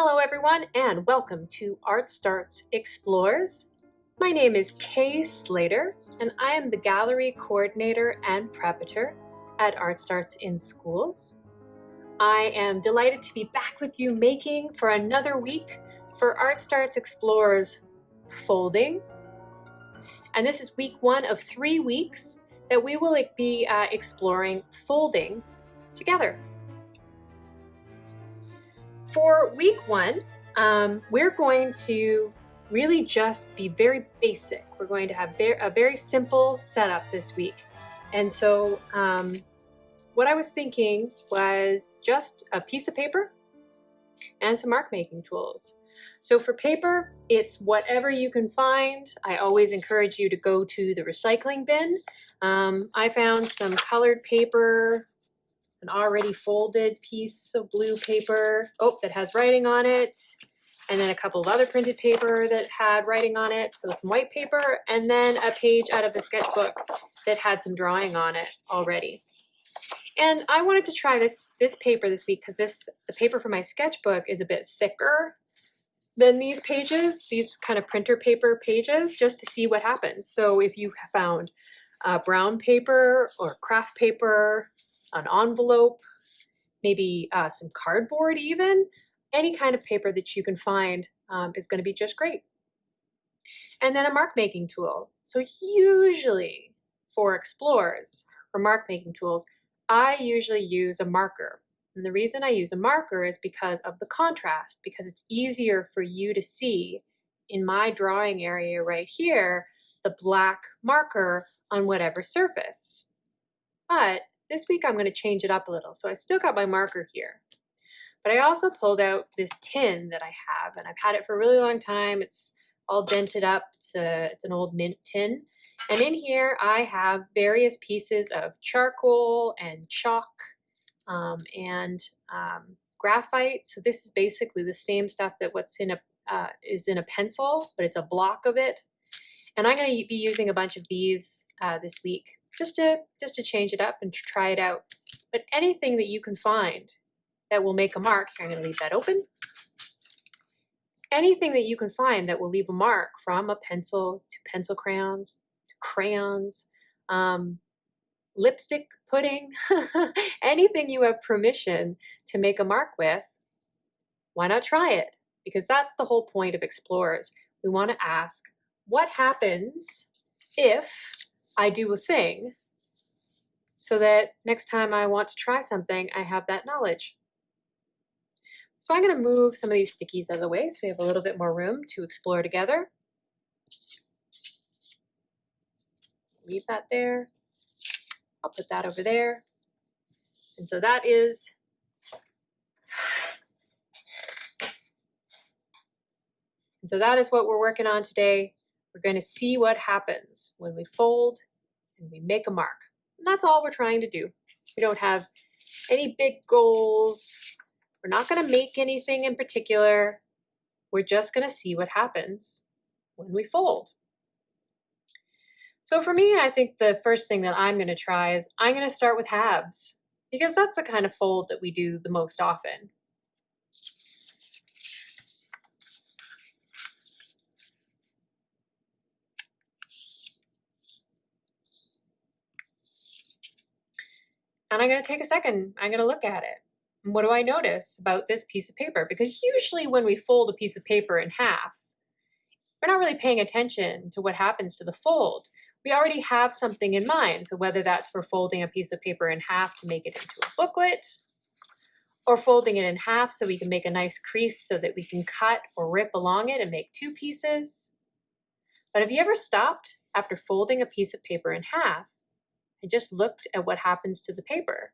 Hello everyone and welcome to Art Starts Explores. My name is Kay Slater and I am the gallery coordinator and preparator at Art Starts in Schools. I am delighted to be back with you making for another week for Art Starts Explores folding. And this is week one of three weeks that we will be uh, exploring folding together. For week one, um, we're going to really just be very basic. We're going to have a very simple setup this week. And so um, what I was thinking was just a piece of paper and some mark making tools. So for paper, it's whatever you can find. I always encourage you to go to the recycling bin. Um, I found some colored paper an already folded piece of blue paper, oh, that has writing on it, and then a couple of other printed paper that had writing on it, so some white paper, and then a page out of a sketchbook that had some drawing on it already. And I wanted to try this this paper this week because this the paper for my sketchbook is a bit thicker than these pages, these kind of printer paper pages, just to see what happens. So if you found uh, brown paper or craft paper an envelope, maybe uh, some cardboard even, any kind of paper that you can find um, is going to be just great. And then a mark making tool. So usually for explorers, for mark making tools, I usually use a marker. And the reason I use a marker is because of the contrast, because it's easier for you to see in my drawing area right here, the black marker on whatever surface. But this week I'm going to change it up a little. So I still got my marker here. But I also pulled out this tin that I have, and I've had it for a really long time. It's all dented up. It's, a, it's an old mint tin. And in here I have various pieces of charcoal and chalk um, and um, graphite. So this is basically the same stuff that what's in a uh, is in a pencil, but it's a block of it. And I'm going to be using a bunch of these uh, this week just to just to change it up and try it out. But anything that you can find that will make a mark, here I'm going to leave that open. Anything that you can find that will leave a mark from a pencil to pencil crayons to crayons, um, lipstick pudding, anything you have permission to make a mark with, why not try it? Because that's the whole point of Explorers. We want to ask, what happens if I do a thing so that next time I want to try something, I have that knowledge. So I'm going to move some of these stickies out of the way so we have a little bit more room to explore together. Leave that there. I'll put that over there. And so that is And so that is what we're working on today. We're going to see what happens when we fold and we make a mark. And that's all we're trying to do. We don't have any big goals. We're not going to make anything in particular. We're just going to see what happens when we fold. So for me, I think the first thing that I'm going to try is I'm going to start with halves because that's the kind of fold that we do the most often. And I'm going to take a second. I'm going to look at it. What do I notice about this piece of paper? Because usually when we fold a piece of paper in half, we're not really paying attention to what happens to the fold. We already have something in mind. So whether that's for folding a piece of paper in half to make it into a booklet, or folding it in half so we can make a nice crease so that we can cut or rip along it and make two pieces. But have you ever stopped after folding a piece of paper in half I just looked at what happens to the paper.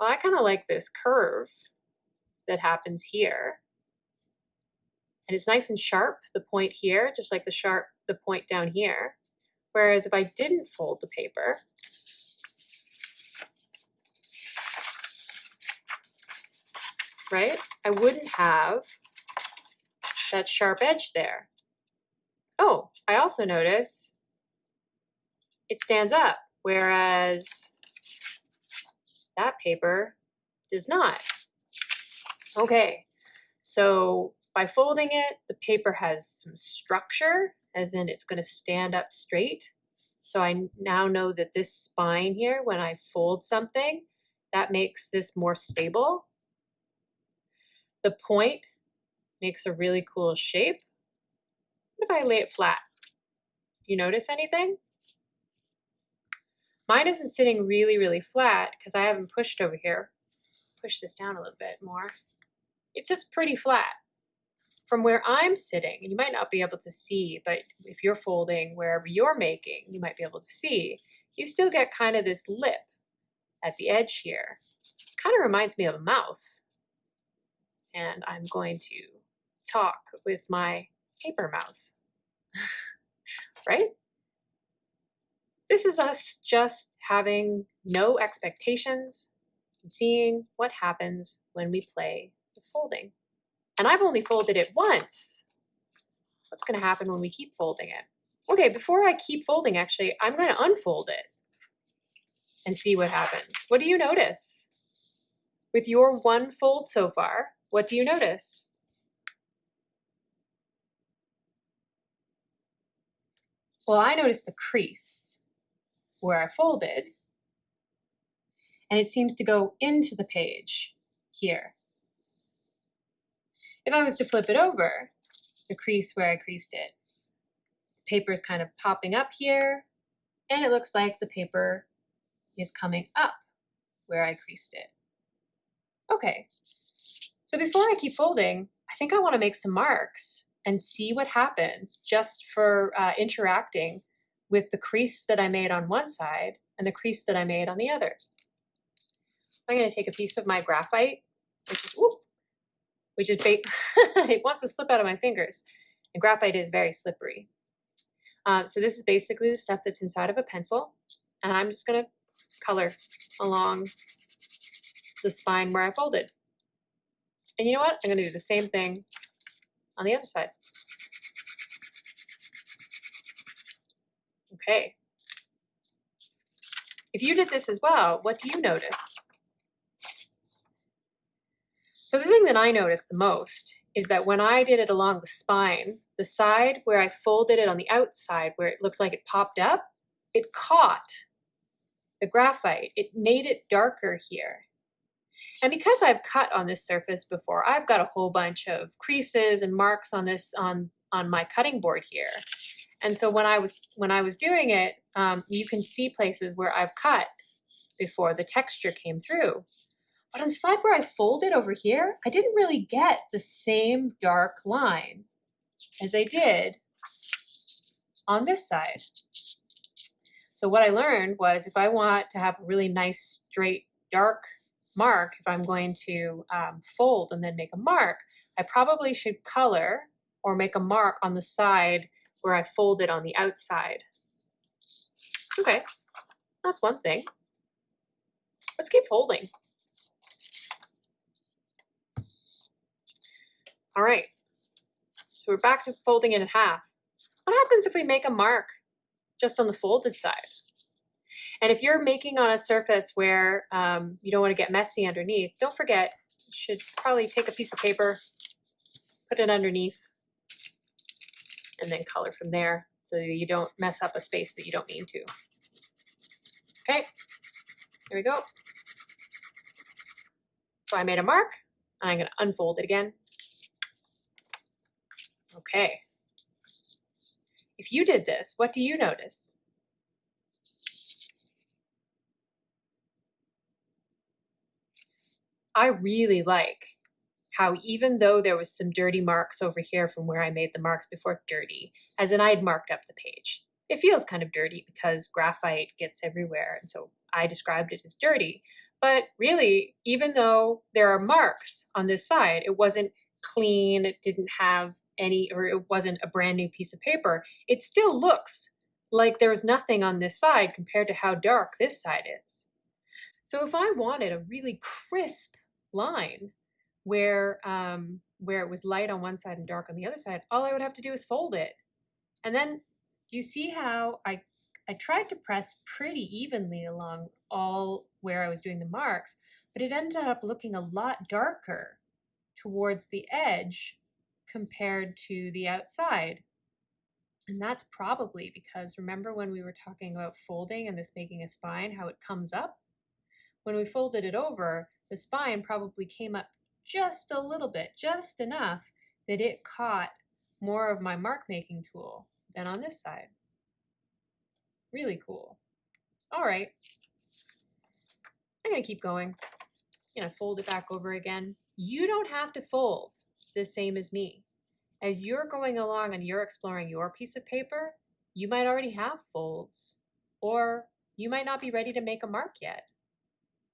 Well, I kind of like this curve that happens here. And it's nice and sharp, the point here, just like the sharp, the point down here. Whereas if I didn't fold the paper, right, I wouldn't have that sharp edge there. Oh, I also notice it stands up, whereas that paper does not. Okay, so by folding it, the paper has some structure, as in it's going to stand up straight. So I now know that this spine here, when I fold something, that makes this more stable. The point makes a really cool shape. If I lay it flat, do you notice anything? Mine isn't sitting really, really flat because I haven't pushed over here. Push this down a little bit more. It sits pretty flat. From where I'm sitting, you might not be able to see, but if you're folding wherever you're making, you might be able to see, you still get kind of this lip at the edge here. Kind of reminds me of a mouth. And I'm going to talk with my paper mouth, right? This is us just having no expectations and seeing what happens when we play with folding. And I've only folded it once. What's going to happen when we keep folding it? Okay, before I keep folding, actually, I'm going to unfold it and see what happens. What do you notice? With your one fold so far, what do you notice? Well, I noticed the crease where I folded, and it seems to go into the page here. If I was to flip it over, the crease where I creased it, the paper is kind of popping up here, and it looks like the paper is coming up where I creased it. Okay, so before I keep folding, I think I want to make some marks and see what happens just for uh, interacting with the crease that I made on one side and the crease that I made on the other. I'm going to take a piece of my graphite, which is, whoop, which is bait. it wants to slip out of my fingers. And graphite is very slippery. Um, so this is basically the stuff that's inside of a pencil. And I'm just going to color along the spine where I folded. And you know what? I'm going to do the same thing on the other side. Okay. If you did this as well, what do you notice? So the thing that I noticed the most is that when I did it along the spine, the side where I folded it on the outside where it looked like it popped up, it caught the graphite. It made it darker here. And because I've cut on this surface before, I've got a whole bunch of creases and marks on this on on my cutting board here. And so when I was when I was doing it, um, you can see places where I've cut before the texture came through. But on the side where I folded over here, I didn't really get the same dark line as I did on this side. So what I learned was if I want to have a really nice, straight, dark mark, if I'm going to um, fold and then make a mark, I probably should color or make a mark on the side where I fold it on the outside. Okay, that's one thing. Let's keep folding. All right, so we're back to folding it in half. What happens if we make a mark just on the folded side? And if you're making on a surface where um, you don't want to get messy underneath, don't forget, you should probably take a piece of paper, put it underneath, and then color from there so you don't mess up a space that you don't mean to. Okay, here we go. So I made a mark, and I'm going to unfold it again. Okay. If you did this, what do you notice? I really like how even though there was some dirty marks over here from where I made the marks before, dirty, as in I had marked up the page. It feels kind of dirty because graphite gets everywhere, and so I described it as dirty. But really, even though there are marks on this side, it wasn't clean, it didn't have any, or it wasn't a brand new piece of paper, it still looks like there's nothing on this side compared to how dark this side is. So if I wanted a really crisp line where um, where it was light on one side and dark on the other side, all I would have to do is fold it. And then you see how I I tried to press pretty evenly along all where I was doing the marks, but it ended up looking a lot darker towards the edge compared to the outside. And that's probably because remember when we were talking about folding and this making a spine, how it comes up? When we folded it over, the spine probably came up just a little bit, just enough that it caught more of my mark making tool than on this side. Really cool. All right. I'm to keep going. I'm to fold it back over again. You don't have to fold the same as me. As you're going along and you're exploring your piece of paper, you might already have folds, or you might not be ready to make a mark yet.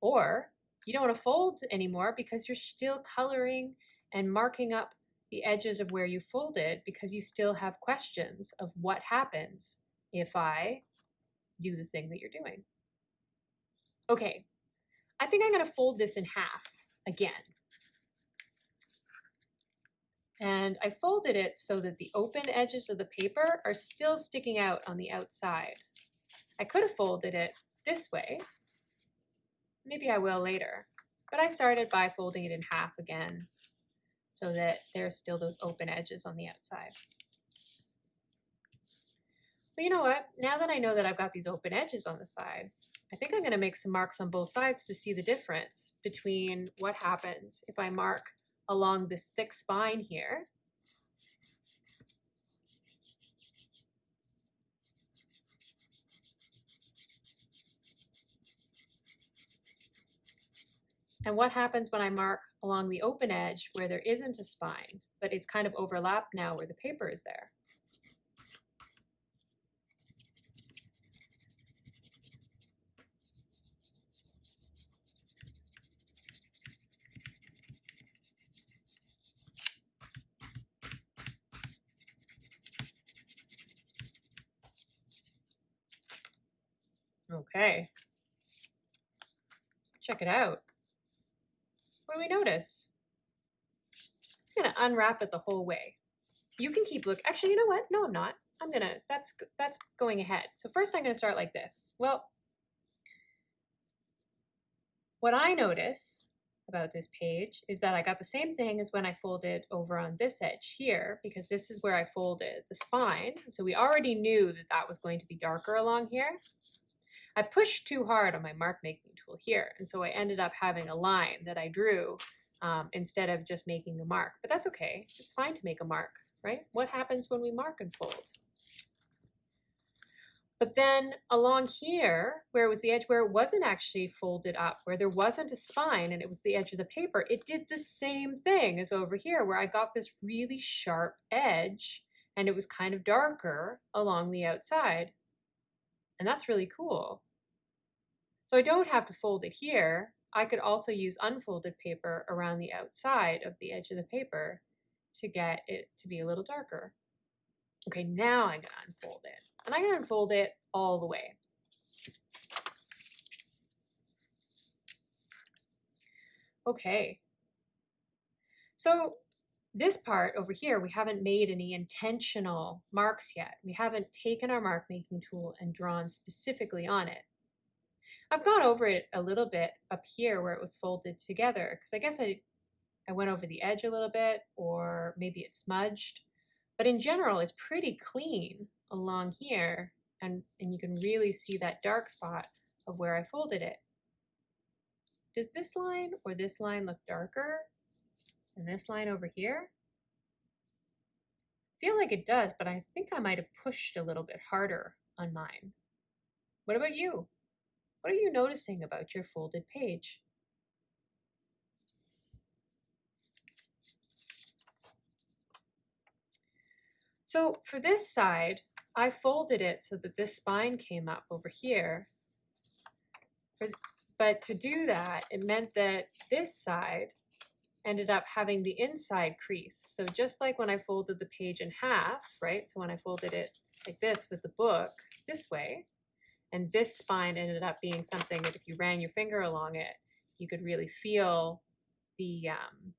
Or you don't want to fold anymore because you're still coloring and marking up the edges of where you folded because you still have questions of what happens if I do the thing that you're doing. Okay, I think I'm going to fold this in half again. And I folded it so that the open edges of the paper are still sticking out on the outside. I could have folded it this way. Maybe I will later. But I started by folding it in half again so that there's still those open edges on the outside. But you know what? Now that I know that I've got these open edges on the side, I think I'm going to make some marks on both sides to see the difference between what happens if I mark along this thick spine here. And what happens when I mark along the open edge where there isn't a spine, but it's kind of overlapped now where the paper is there. Okay. Check it out. We notice? I'm gonna unwrap it the whole way. You can keep look. Actually, you know what? No, I'm not. I'm gonna. That's that's going ahead. So first, I'm gonna start like this. Well, what I notice about this page is that I got the same thing as when I folded over on this edge here, because this is where I folded the spine. So we already knew that that was going to be darker along here. I pushed too hard on my mark making tool here. And so I ended up having a line that I drew um, instead of just making a mark. But that's okay. It's fine to make a mark, right? What happens when we mark and fold? But then along here, where was the edge where it wasn't actually folded up, where there wasn't a spine and it was the edge of the paper, it did the same thing as over here where I got this really sharp edge and it was kind of darker along the outside. And that's really cool. So I don't have to fold it here. I could also use unfolded paper around the outside of the edge of the paper to get it to be a little darker. Okay, now I'm gonna unfold it. And I'm gonna unfold it all the way. Okay. So this part over here, we haven't made any intentional marks yet. We haven't taken our mark making tool and drawn specifically on it. I've gone over it a little bit up here where it was folded together because I guess I, I went over the edge a little bit or maybe it smudged. But in general, it's pretty clean along here and, and you can really see that dark spot of where I folded it. Does this line or this line look darker than this line over here? I feel like it does, but I think I might have pushed a little bit harder on mine. What about you? What are you noticing about your folded page? So for this side, I folded it so that this spine came up over here. But to do that, it meant that this side ended up having the inside crease. So just like when I folded the page in half, right? So when I folded it like this with the book this way, and this spine ended up being something that if you ran your finger along it, you could really feel the, um,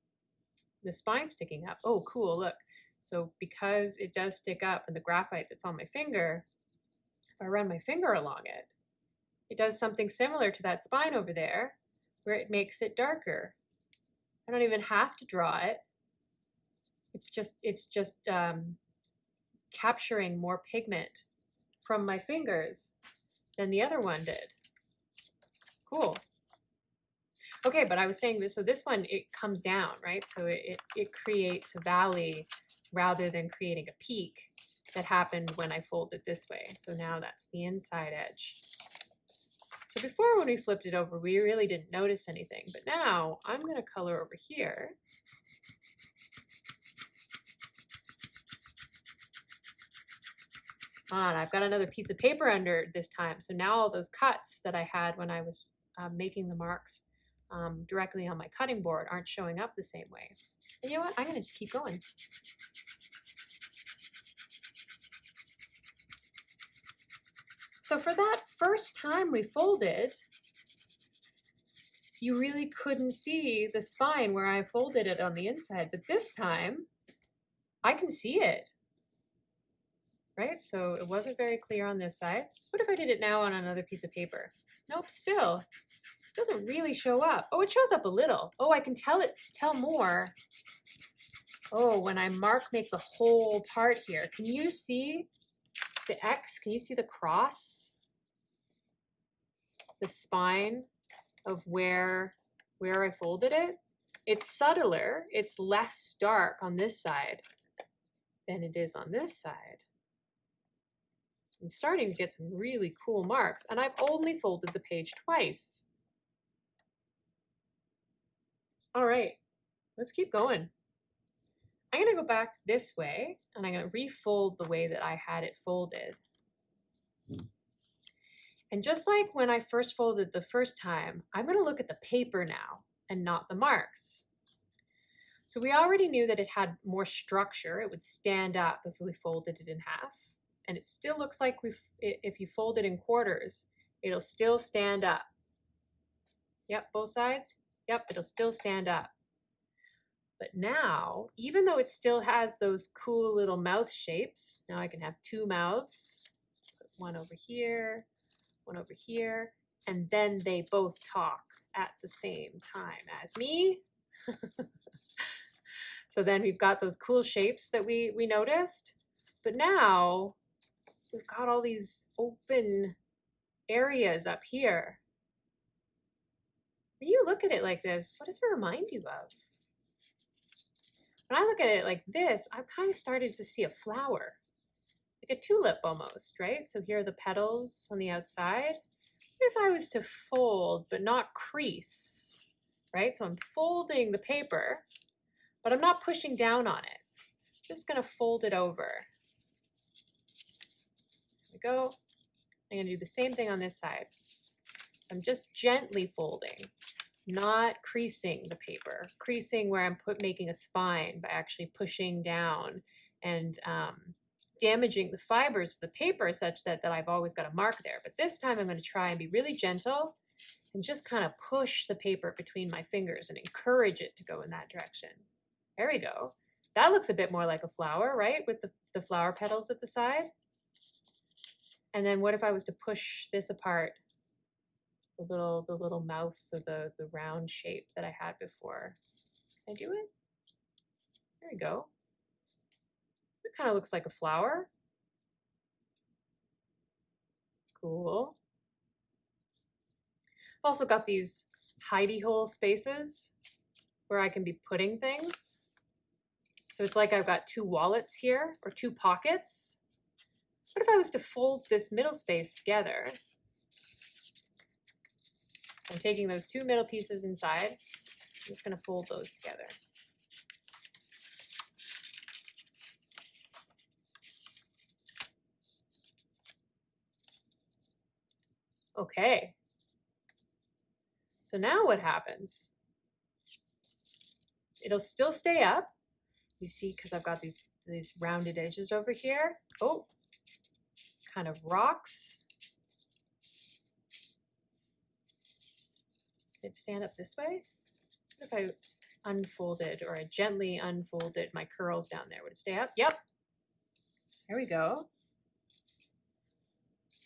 the spine sticking up. Oh, cool, look. So because it does stick up and the graphite that's on my finger, if I run my finger along it, it does something similar to that spine over there where it makes it darker I don't even have to draw it. It's just, it's just um, capturing more pigment from my fingers than the other one did. Cool. Okay, but I was saying this, so this one, it comes down, right? So it, it, it creates a valley rather than creating a peak that happened when I folded this way. So now that's the inside edge. So before when we flipped it over, we really didn't notice anything, but now I'm gonna color over here. On, I've got another piece of paper under this time. So now all those cuts that I had when I was uh, making the marks um, directly on my cutting board aren't showing up the same way. And you know what? I'm going to just keep going. So for that first time we folded, you really couldn't see the spine where I folded it on the inside. But this time, I can see it. Right? So it wasn't very clear on this side. What if I did it now on another piece of paper? Nope, still doesn't really show up. Oh, it shows up a little. Oh, I can tell it, tell more. Oh, when I mark, make the whole part here. Can you see the X? Can you see the cross? The spine of where, where I folded it? It's subtler, it's less dark on this side than it is on this side. I'm starting to get some really cool marks and I've only folded the page twice. All right, let's keep going. I'm gonna go back this way and I'm gonna refold the way that I had it folded. And just like when I first folded the first time, I'm gonna look at the paper now and not the marks. So we already knew that it had more structure. It would stand up if we folded it in half. And it still looks like we if you fold it in quarters, it'll still stand up. Yep, both sides. Yep, it'll still stand up. But now, even though it still has those cool little mouth shapes, now I can have two mouths, one over here, one over here, and then they both talk at the same time as me. so then we've got those cool shapes that we, we noticed. But now we've got all these open areas up here when you look at it like this, what does it remind you of? When I look at it like this, I've kind of started to see a flower, like a tulip almost, right? So here are the petals on the outside. What if I was to fold but not crease, right? So I'm folding the paper, but I'm not pushing down on it. I'm just gonna fold it over. There we go. I'm gonna do the same thing on this side. I'm just gently folding, not creasing the paper, creasing where I'm put making a spine by actually pushing down and um, damaging the fibers of the paper such that, that I've always got a mark there. But this time I'm going to try and be really gentle and just kind of push the paper between my fingers and encourage it to go in that direction. There we go. That looks a bit more like a flower, right? With the, the flower petals at the side. And then what if I was to push this apart the little the little mouth of the the round shape that I had before. Can I do it? There we go. It kind of looks like a flower. Cool. I've also got these hidey hole spaces where I can be putting things. So it's like I've got two wallets here or two pockets. What if I was to fold this middle space together I'm taking those two middle pieces inside. I'm just going to fold those together. Okay. So now what happens? It'll still stay up. You see, because I've got these, these rounded edges over here. Oh, kind of rocks. It stand up this way? If I unfolded or I gently unfolded my curls down there? Would it stay up? Yep. There we go.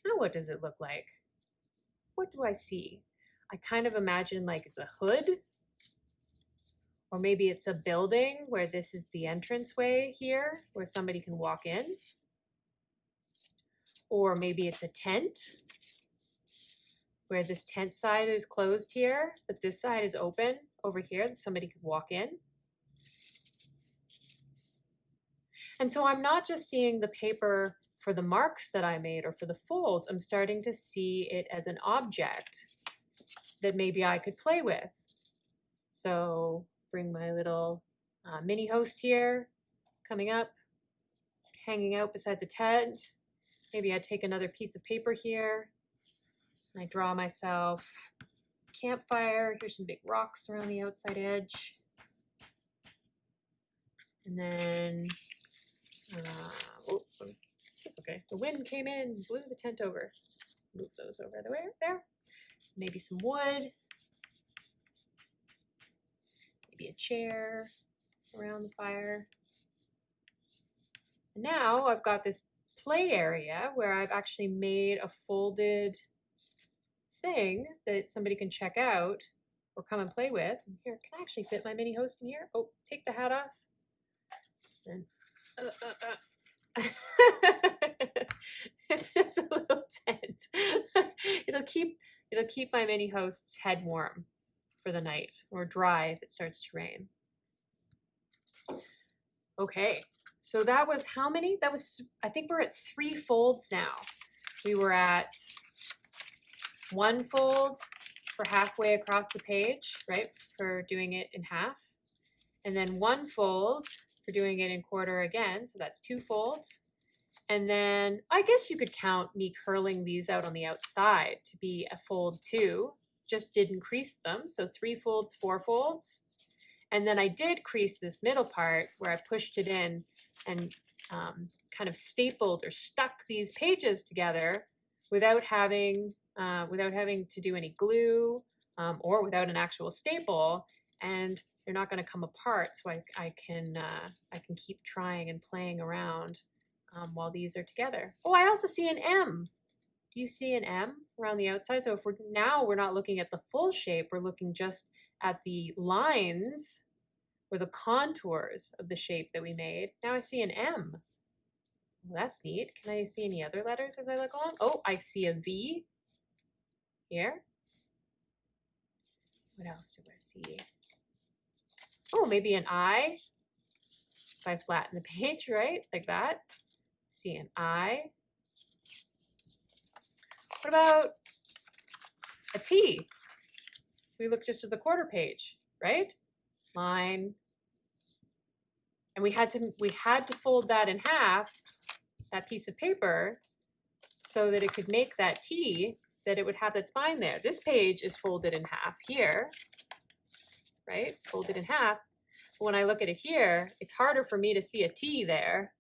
Now what does it look like? What do I see? I kind of imagine like it's a hood Or maybe it's a building where this is the entranceway here, where somebody can walk in. Or maybe it's a tent, where this tent side is closed here, but this side is open over here that somebody could walk in. And so I'm not just seeing the paper for the marks that I made or for the folds, I'm starting to see it as an object that maybe I could play with. So bring my little uh, mini host here, coming up, hanging out beside the tent. Maybe I take another piece of paper here. I draw myself campfire. Here's some big rocks around the outside edge. And then, uh, oh, it's okay. The wind came in, blew the tent over. Move those over the way there. Maybe some wood. Maybe a chair around the fire. And now I've got this play area where I've actually made a folded thing that somebody can check out or come and play with. And here, can I actually fit my mini host in here? Oh, take the hat off. And uh, uh, uh. it's just a little tent. it'll keep it'll keep my mini host's head warm for the night or dry if it starts to rain. Okay, so that was how many? That was I think we're at three folds now. We were at one fold for halfway across the page, right? For doing it in half. And then one fold for doing it in quarter again. So that's two folds. And then I guess you could count me curling these out on the outside to be a fold two, just didn't crease them. So three folds, four folds. And then I did crease this middle part where I pushed it in and um, kind of stapled or stuck these pages together without having, uh, without having to do any glue um, or without an actual staple. And they're not going to come apart so I, I can uh, I can keep trying and playing around um, while these are together. Oh, I also see an M. Do you see an M around the outside? So if we're now we're not looking at the full shape, we're looking just at the lines or the contours of the shape that we made. Now I see an M. Well, that's neat. Can I see any other letters as I look along? Oh, I see a V here. What else do I see? Oh, maybe an I. If I flatten the page, right? Like that. See an I. What about a T? We look just at the quarter page, right? Line. And we had to we had to fold that in half, that piece of paper, so that it could make that T, that it would have that spine there. This page is folded in half here, right? Folded in half. But when I look at it here, it's harder for me to see a T there.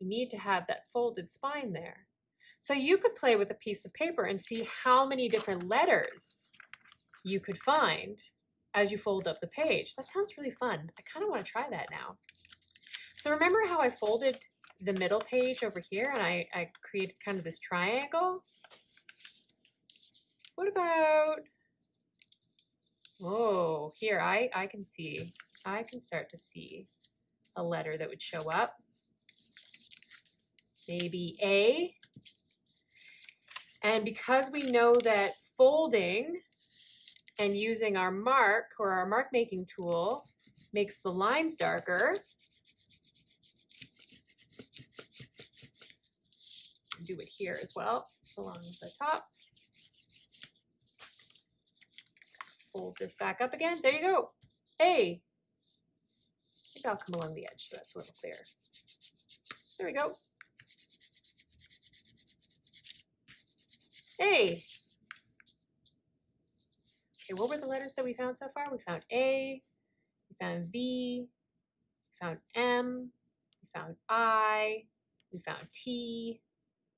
You need to have that folded spine there. So you could play with a piece of paper and see how many different letters you could find as you fold up the page. That sounds really fun. I kind of want to try that now. So remember how I folded the middle page over here and I, I created kind of this triangle? What about Oh, here, I, I can see, I can start to see a letter that would show up. Maybe A. And because we know that folding and using our mark or our mark making tool makes the lines darker, do it here as well along the top. Fold this back up again. There you go. Hey. I think I'll come along the edge so that's a little clearer. There we go. Hey. Okay, what were the letters that we found so far? We found A, we found V, we found M, we found I, we found T,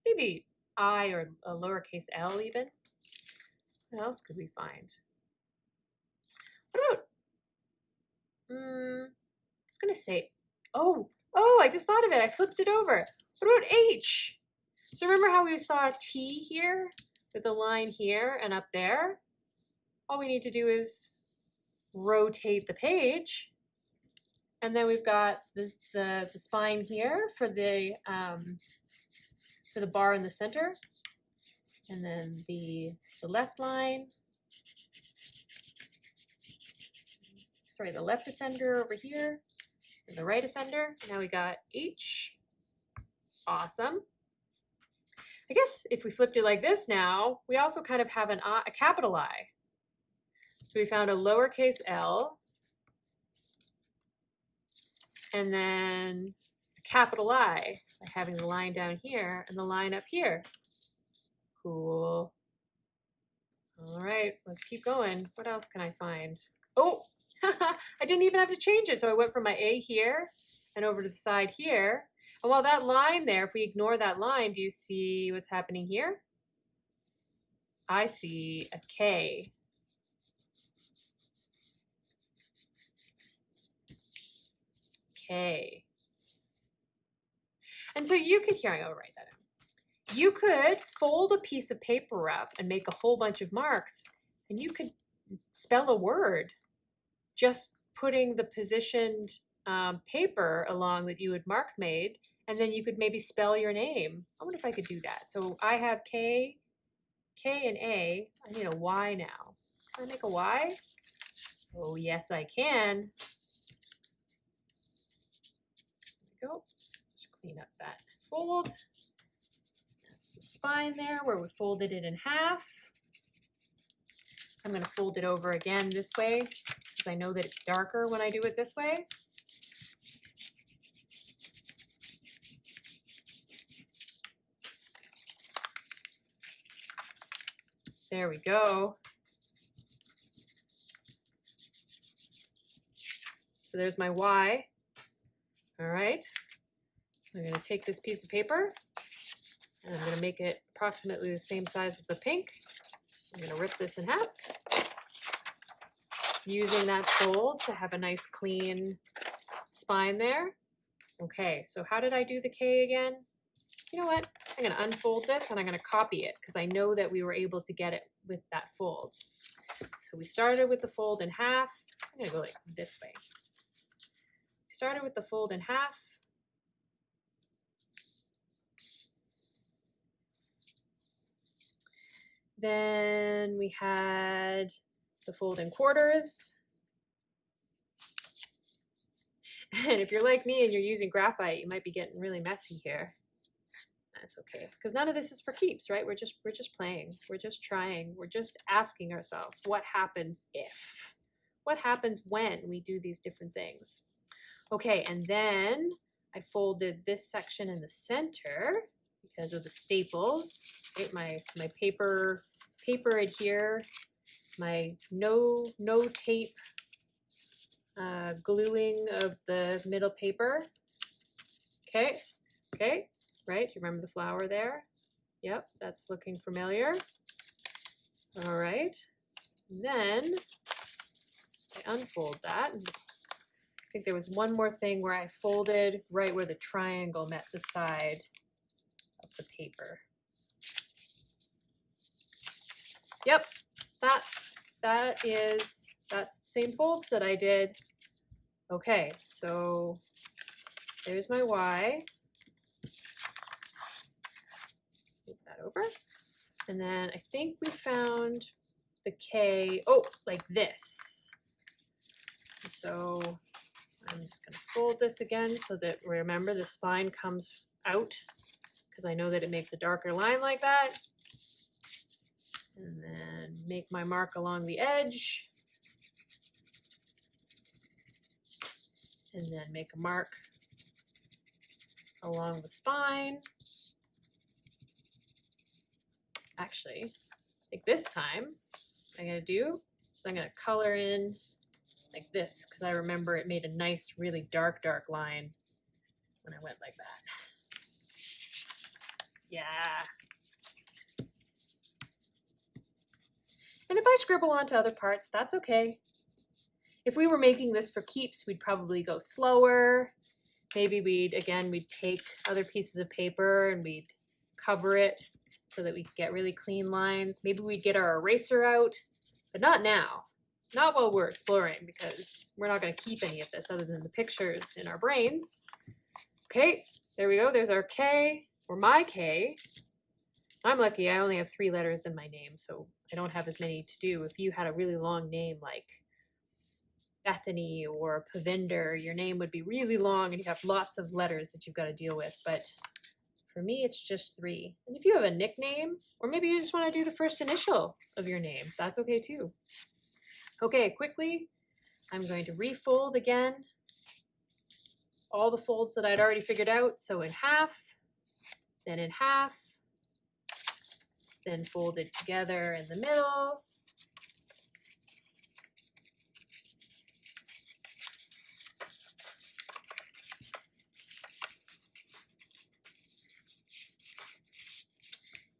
maybe I or a lowercase l even. What else could we find? What about, mm, I was going to say, oh, oh, I just thought of it. I flipped it over. What about H? So remember how we saw T here with a line here and up there? All we need to do is rotate the page. And then we've got the, the, the spine here for the, um, for the bar in the center. And then the, the left line. Sorry, the left ascender over here and the right ascender. Now we got H. Awesome. I guess if we flipped it like this now, we also kind of have an I, a capital I. So we found a lowercase l and then a capital I by having the line down here and the line up here. Cool. All right, let's keep going. What else can I find? Oh, I didn't even have to change it. So I went from my A here and over to the side here. And while that line there, if we ignore that line, do you see what's happening here? I see a K. K. And so you could, here, I'll write that. You could fold a piece of paper up and make a whole bunch of marks, and you could spell a word just putting the positioned um, paper along that you had marked made, and then you could maybe spell your name. I wonder if I could do that. So I have K, K and A. I need a Y now. Can I make a Y? Oh, yes, I can. There we go. Just clean up that fold. That's the spine there where we folded it in half. I'm going to fold it over again this way because I know that it's darker when I do it this way. There we go. So there's my Y. All right. I'm going to take this piece of paper and I'm going to make it approximately the same size as the pink. I'm going to rip this in half. Using that fold to have a nice clean spine there. Okay, so how did I do the K again? You know what? I'm going to unfold this and I'm going to copy it because I know that we were able to get it with that fold. So we started with the fold in half. I'm going to go like this way. Started with the fold in half. Then we had the fold in quarters. And if you're like me and you're using graphite, you might be getting really messy here. That's okay, because none of this is for keeps, right? We're just we're just playing. We're just trying. We're just asking ourselves, what happens if? What happens when we do these different things? Okay, and then I folded this section in the center because of the staples. Right? My my paper paper adhere, my no no tape uh, gluing of the middle paper. Okay, okay, right? You remember the flower there? Yep, that's looking familiar. All right, then I unfold that. I think there was one more thing where I folded right where the triangle met the side of the paper. Yep, that that is that's the same folds that I did. Okay, so there's my Y. Move that over. And then I think we found the K, oh, like this. And so I'm just to fold this again so that remember the spine comes out because I know that it makes a darker line like that and then make my mark along the edge and then make a mark along the spine. Actually, think this time I'm going to do is I'm going to color in like this because I remember it made a nice, really dark, dark line when I went like that. Yeah, And if I scribble onto other parts, that's okay. If we were making this for keeps, we'd probably go slower. Maybe we'd, again, we'd take other pieces of paper and we'd cover it so that we could get really clean lines. Maybe we'd get our eraser out, but not now. not while we're exploring because we're not going to keep any of this other than the pictures in our brains. Okay, there we go. There's our K, or my K. I'm lucky I only have three letters in my name, so I don't have as many to do. If you had a really long name like Bethany or Pavinder, your name would be really long and you have lots of letters that you've got to deal with. But for me, it's just three. And if you have a nickname, or maybe you just want to do the first initial of your name, that's okay too. Okay, quickly, I'm going to refold again all the folds that I'd already figured out. So in half, then in half, then folded together in the middle,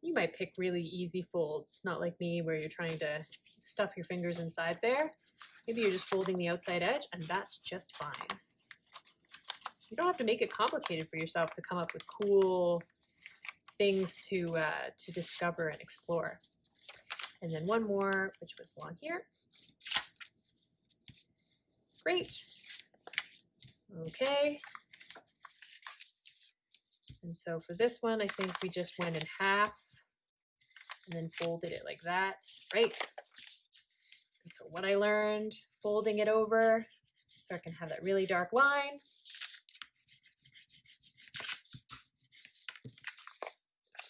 you might pick really easy folds, not like me where you're trying to stuff your fingers inside there. Maybe you're just folding the outside edge and that's just fine. You don't have to make it complicated for yourself to come up with cool things to, uh, to discover and explore. And then one more, which was along here. Great. Okay. And so for this one, I think we just went in half and then folded it like that, right? And so what I learned, folding it over so I can have that really dark line.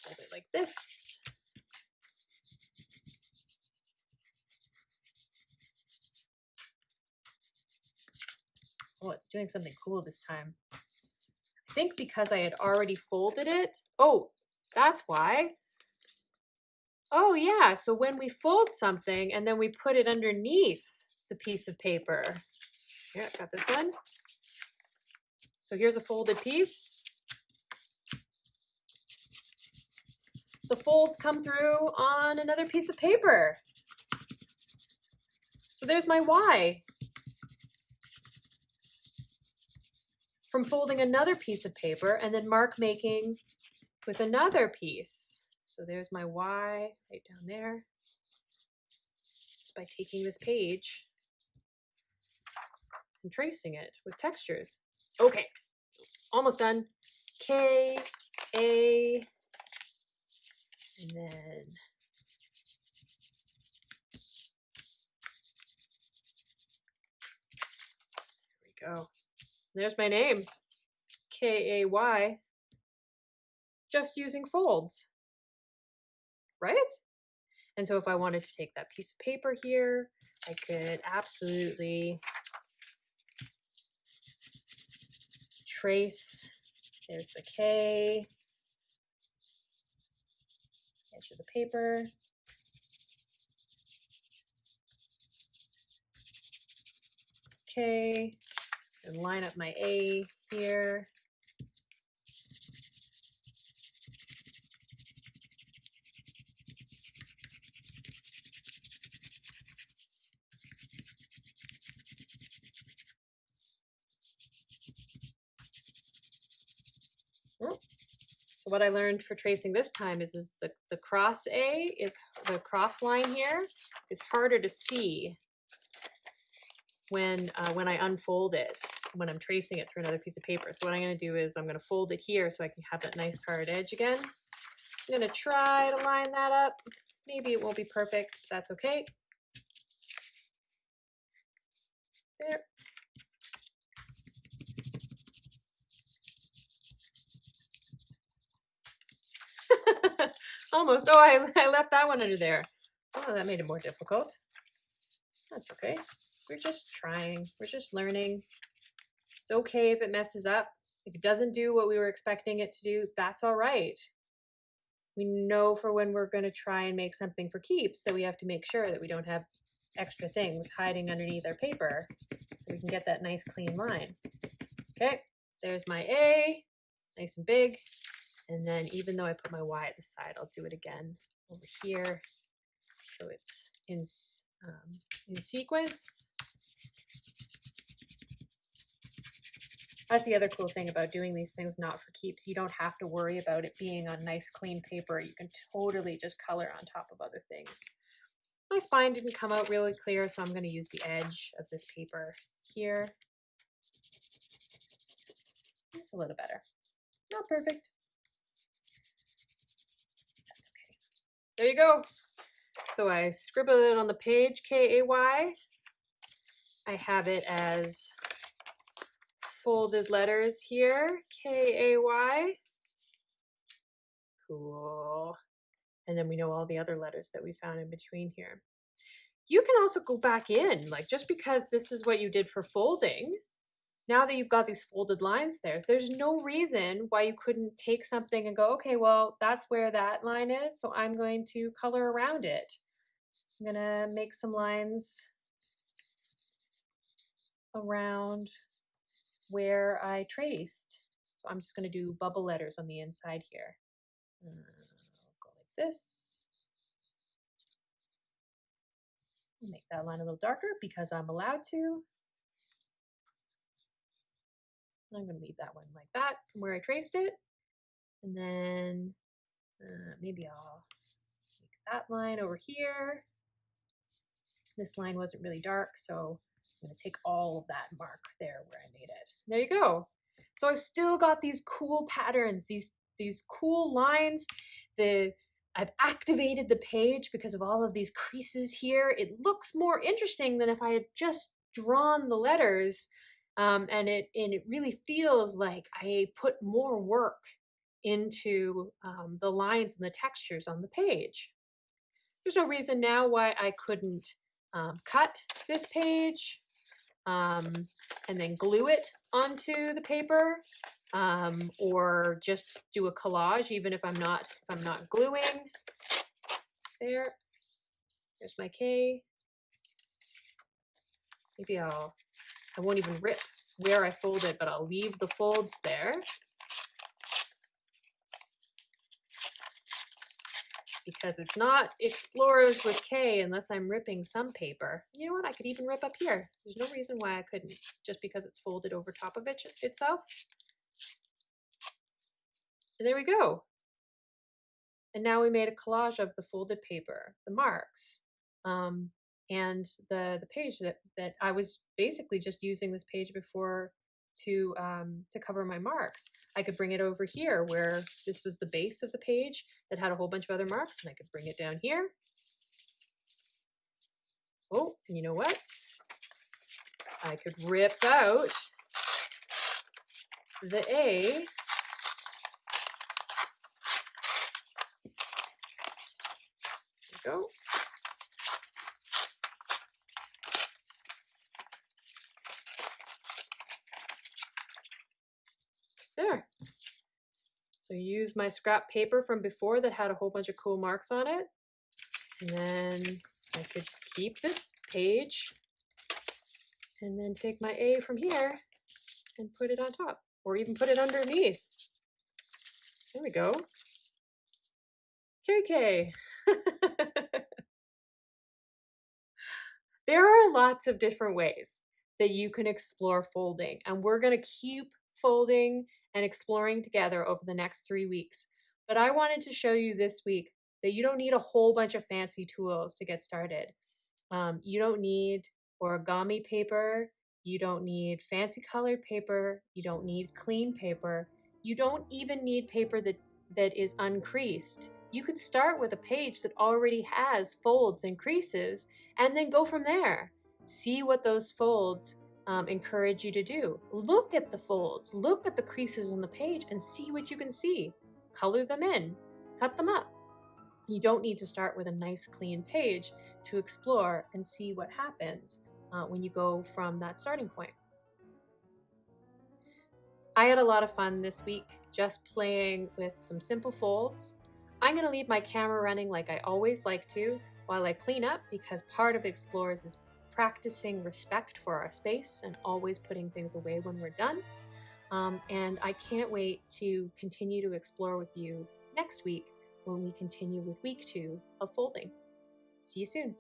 Fold it like this. Oh, it's doing something cool this time. I think because I had already folded it. Oh, that's why. Oh yeah, so when we fold something and then we put it underneath the piece of paper. Yeah, got this one. So here's a folded piece. The folds come through on another piece of paper. So there's my Y. From folding another piece of paper and then mark making with another piece. So there's my Y right down there. Just by taking this page and tracing it with textures. Okay, almost done. K, A, and then there we go. There's my name, K-A-Y, just using folds right? And so if I wanted to take that piece of paper here, I could absolutely trace, there's the K, of the paper. okay and line up my A here. What I learned for tracing this time is, is the, the cross A is the cross line here is harder to see when uh, when I unfold it, when I'm tracing it through another piece of paper. So what I'm gonna do is I'm gonna fold it here so I can have that nice hard edge again. I'm gonna try to line that up. Maybe it won't be perfect, that's okay. There, Almost. Oh, I, I left that one under there. Oh, that made it more difficult. That's okay. We're just trying. We're just learning. It's okay if it messes up. If it doesn't do what we were expecting it to do, that's all right. We know for when we're going to try and make something for keeps that we have to make sure that we don't have extra things hiding underneath our paper so we can get that nice clean line. Okay, there's my A, nice and big. And then even though I put my Y at the side, I'll do it again over here. So it's in, um, in sequence. That's the other cool thing about doing these things not for keeps. You don't have to worry about it being on nice clean paper. You can totally just color on top of other things. My spine didn't come out really clear, so I'm going to use the edge of this paper here. It's a little better. Not perfect. That's okay. There you go. So I scribbled it on the page, K-A-Y. I have it as folded letters here, K-A-Y. Cool. And then we know all the other letters that we found in between here. You can also go back in, like just because this is what you did for folding, now that you've got these folded lines there, so there's no reason why you couldn't take something and go, okay, well, that's where that line is, so I'm going to color around it. I'm gonna make some lines around where I traced. So I'm just gonna do bubble letters on the inside here. Go like this. Make that line a little darker because I'm allowed to. I'm going to leave that one like that from where I traced it. And then uh, maybe I'll make that line over here. This line wasn't really dark, so I'm going to take all of that mark there where I made it. There you go. So I've still got these cool patterns, these these cool lines. The I've activated the page because of all of these creases here. It looks more interesting than if I had just drawn the letters um, and it and it really feels like I put more work into um, the lines and the textures on the page. There's no reason now why I couldn't um, cut this page um, and then glue it onto the paper um, or just do a collage even if I'm not if I'm not gluing. There, there's my K. Maybe I'll I won't even rip where I folded, but I'll leave the folds there. Because it's not Explorers with K unless I'm ripping some paper. You know what, I could even rip up here. There's no reason why I couldn't, just because it's folded over top of it itself. And there we go. And now we made a collage of the folded paper, the marks. Um, and the the page that that I was basically just using this page before to um, to cover my marks. I could bring it over here where this was the base of the page that had a whole bunch of other marks, and I could bring it down here. Oh, and you know what? I could rip out the A go. There. My scrap paper from before that had a whole bunch of cool marks on it. And then I could keep this page and then take my A from here and put it on top or even put it underneath. There we go. KK. there are lots of different ways that you can explore folding and we're going to keep folding and exploring together over the next three weeks. But I wanted to show you this week that you don't need a whole bunch of fancy tools to get started. Um, you don't need origami paper, you don't need fancy colored paper, you don't need clean paper, you don't even need paper that, that is uncreased. You could start with a page that already has folds and creases and then go from there. See what those folds um, encourage you to do. Look at the folds, look at the creases on the page and see what you can see. Color them in, cut them up. You don't need to start with a nice clean page to explore and see what happens uh, when you go from that starting point. I had a lot of fun this week just playing with some simple folds. I'm going to leave my camera running like I always like to while I clean up because part of Explorers is practicing respect for our space and always putting things away when we're done. Um, and I can't wait to continue to explore with you next week when we continue with week two of folding. See you soon.